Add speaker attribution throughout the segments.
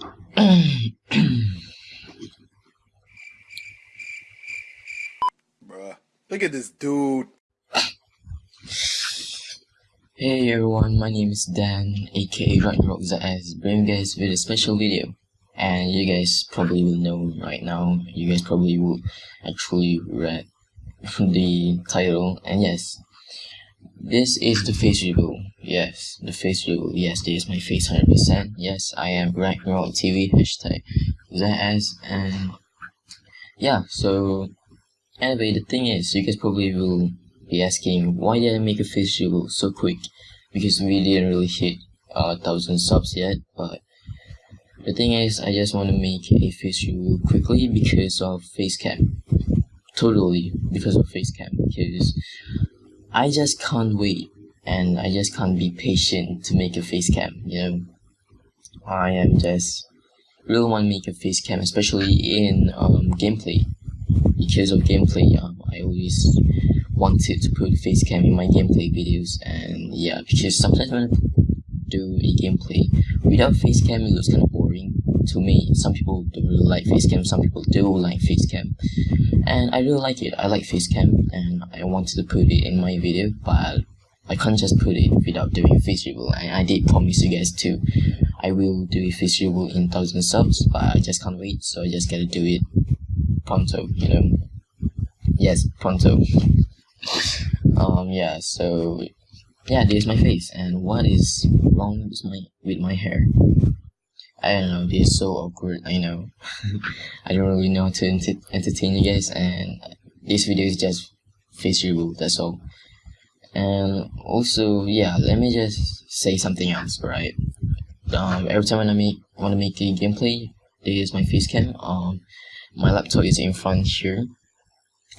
Speaker 1: Bruh, look at this dude.
Speaker 2: Hey everyone, my name is Dan, aka RockRockZS, bringing you guys with a special video. And you guys probably will know right now, you guys probably will actually read the title, and yes, this is the face reveal. Yes, the face reveal. Yes, this is my face 100%. Yes, I am Ragnarok TV, hashtag ZS, and yeah, so anyway, the thing is, you guys probably will be asking, why did I make a face reveal so quick? Because we didn't really hit a uh, thousand subs yet, but the thing is, I just want to make a face reveal quickly because of facecam. Totally because of facecam, because I just can't wait and I just can't be patient to make a face cam, you know. I am just really want to make a face cam, especially in um, gameplay. Because of gameplay, um, I always wanted to put face cam in my gameplay videos, and yeah, because sometimes when I do a gameplay without face cam, it looks kind of boring to me. Some people don't really like face cam, some people do like face cam, and I really like it. I like face cam, and I wanted to put it in my video, but I can't just put it without doing face reveal. And I did promise you guys too. I will do a face reveal in thousand subs, but I just can't wait, so I just gotta do it pronto, you know. Yes, pronto. um, yeah. So, yeah, this is my face, and what is wrong with my with my hair? I don't know. This is so awkward. I know. I don't really know how to ent entertain you guys, and this video is just face reveal. That's all and also yeah let me just say something else right um every time when i make want to make a gameplay this is my face cam um my laptop is in front here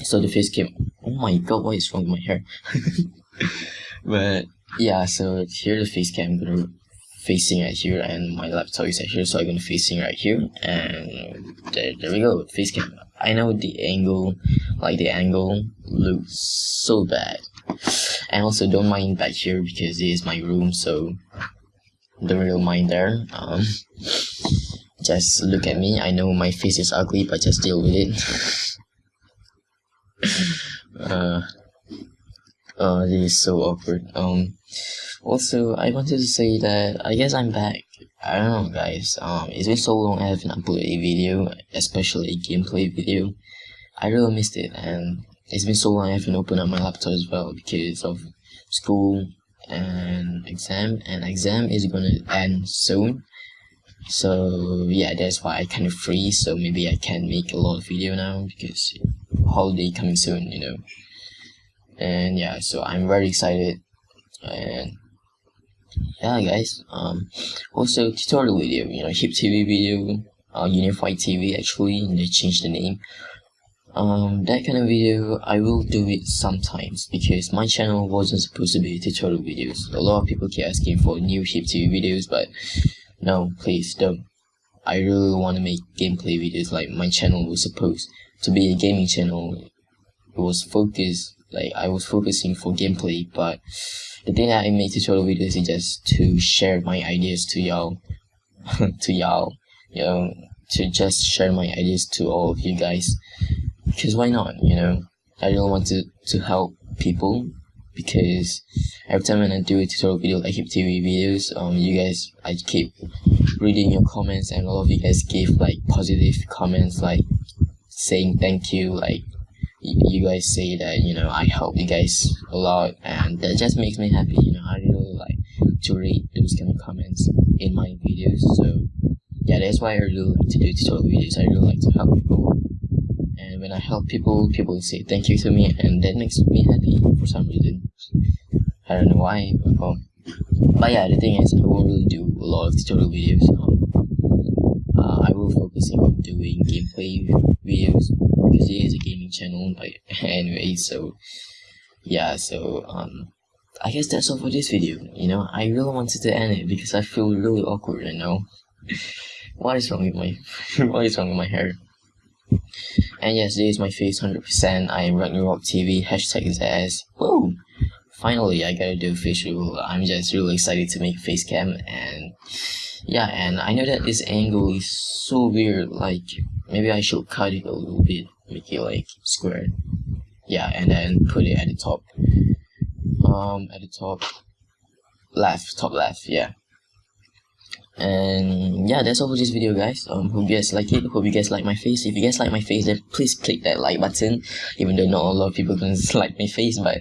Speaker 2: so the face cam oh my god what is wrong with my hair but yeah so here the face cam facing right here and my laptop is right here so I'm gonna facing right here. And there, there we go face cam. I know the angle like the angle looks so bad. And also don't mind back here because it is my room so don't really mind there. Um just look at me. I know my face is ugly but just deal with it. Uh uh this is so awkward. Um also I wanted to say that I guess I'm back. I don't know guys. Um it's been so long I haven't uploaded a video especially a gameplay video. I really missed it and it's been so long I haven't opened up my laptop as well because of school and exam and exam is gonna end soon. So yeah that's why I kind of free so maybe I can make a lot of video now because holiday coming soon you know and yeah so I'm very excited. And yeah guys um also tutorial video you know hip tv video uh unified tv actually they changed the name. Um that kind of video i will do it sometimes because my channel wasn't supposed to be tutorial videos. A lot of people keep asking for new hip tv videos but no please don't. I really want to make gameplay videos like my channel was supposed to be a gaming channel. It was focused like i was focusing for gameplay but the thing that i make tutorial videos is just to share my ideas to y'all to y'all you know to just share my ideas to all of you guys. Because why not you know? I really want to to help people because every time when i do a tutorial video like tv videos um you guys i keep reading your comments and all of you guys give like positive comments like saying thank you like you guys say that you know i help you guys a lot and that just makes me happy you know i really like to read those kind of comments in my videos so yeah that's why i really like to do tutorial videos i really like to help people and when I help people, people say thank you to me, and that makes me happy for some reason. I don't know why, but, um, but yeah, the thing is, I won't really do a lot of tutorial videos. Um, uh, I focusing on doing gameplay videos because it is a gaming channel. But anyway, so yeah, so um, I guess that's all for this video. You know, I really wanted to end it because I feel really awkward right now. what is wrong with my what is wrong with my hair? And yes, this is my face 100%. I am Ragnarok TV, hashtag ZS. Whoa! Finally, I gotta do face reveal. I'm just really excited to make face cam and yeah and i know that this angle is so weird like maybe i should cut it a little bit make it like square. Yeah and then put it at the top. Um at the top left top left yeah. And yeah that's all for this video guys. Um hope you guys like it. Hope you guys like my face. If you guys like my face then please click that like button even though not a lot of people can like my face but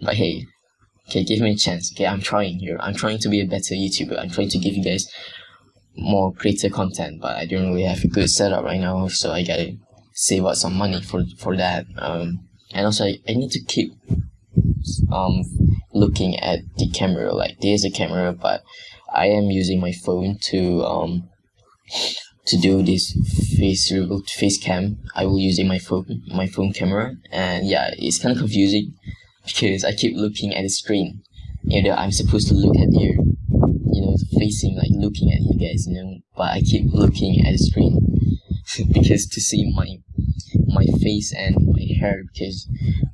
Speaker 2: but hey okay give me a chance. Okay i'm trying here. I'm trying to be a better youtuber. I'm trying to give you guys more greater content but i don't really have a good setup right now so i gotta save up some money for for that. Um and also i, I need to keep um looking at the camera. Like there's a camera but i am using my phone to um to do this face face cam i will using my phone my phone camera. And yeah it's kind of confusing because i keep looking at the screen. You know i'm supposed to look at you you know facing like looking at you guys you know but i keep looking at the screen because to see my my face and my hair because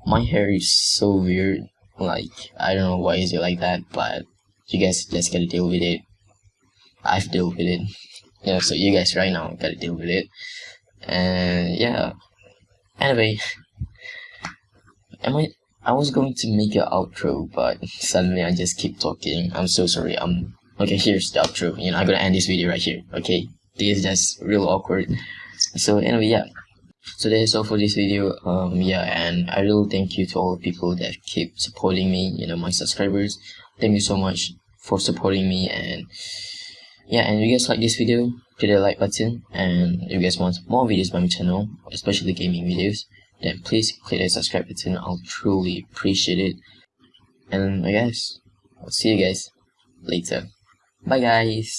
Speaker 2: my hair is so weird. Like i don't know why is it like that but you guys just gotta deal with it. I've dealt with it yeah so you guys right now gotta deal with it. And yeah. Anyway am i i was going to make an outro but suddenly i just keep talking. I'm so sorry. I'm okay here's the outro. You know i'm gonna end this video right here okay? This is just real awkward. So anyway yeah. So that's all for this video. Um yeah and i really thank you to all the people that keep supporting me you know my subscribers. Thank you so much for supporting me and yeah and if you guys like this video hit the like button. And if you guys want more videos by my channel especially gaming videos then please click the subscribe button. I'll truly appreciate it. And i guess i'll see you guys later. Bye guys